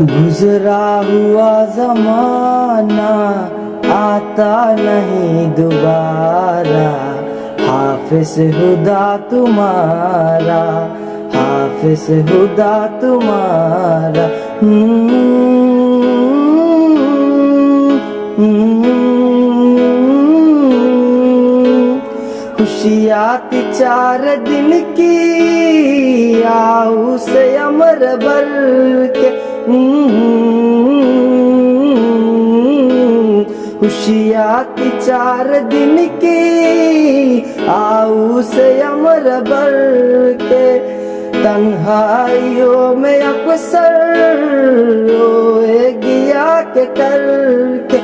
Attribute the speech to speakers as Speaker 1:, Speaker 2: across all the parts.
Speaker 1: गुजरा हुआ जमाना आता नहीं दोबारा। हाफिज हुदा तुम्हारा हाफिज हुदा तुम्हारा। हम्म, चार दिन की आऊ से अमर भर के खुशियाँ चार दिन की आऊ से अमर भर के तन्हाइयों में अक्सर रोए गया के करके।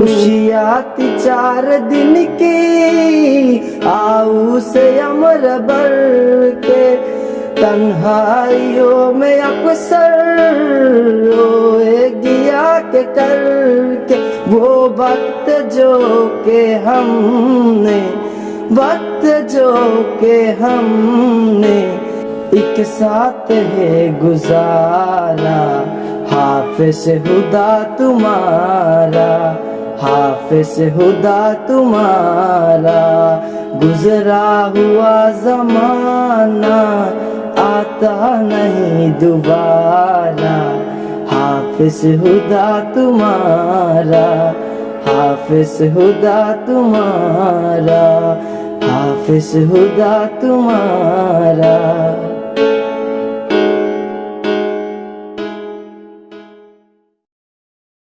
Speaker 1: खुशियाँ थी चार दिन की आऊ से अमर के तन्हाइयों में अक्सर रोए गया के करके, वो वक्त जो के हमने, वक्त जो के हमने, एक साथ है गुजारा। हाफिज हुदा तुम्हारा, हाफिज हुदा तुम्हारा, गुजरा हुआ जमाना आता नहीं दोबारा। हाफिस हुदा तुम्हारा हाफिस हुदा तुम्हारा हाफिस हुदा तुम्हारा।